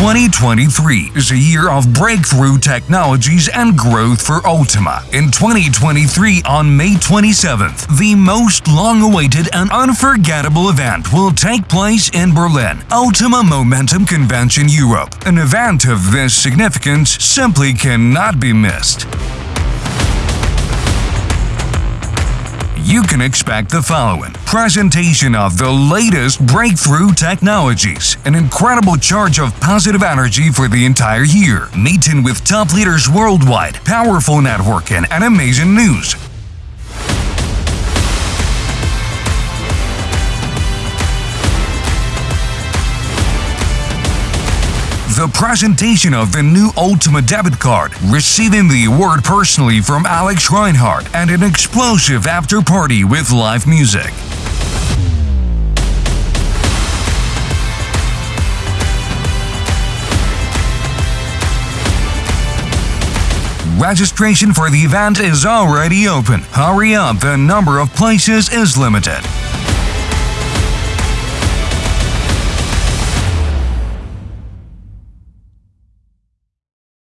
2023 is a year of breakthrough technologies and growth for Ultima. In 2023, on May 27th, the most long awaited and unforgettable event will take place in Berlin, Ultima Momentum Convention Europe. An event of this significance simply cannot be missed. You can expect the following. Presentation of the latest breakthrough technologies, an incredible charge of positive energy for the entire year, meeting with top leaders worldwide, powerful networking, and amazing news. The presentation of the new Ultima debit card, receiving the award personally from Alex Reinhardt, and an explosive after party with live music. Registration for the event is already open. Hurry up, the number of places is limited.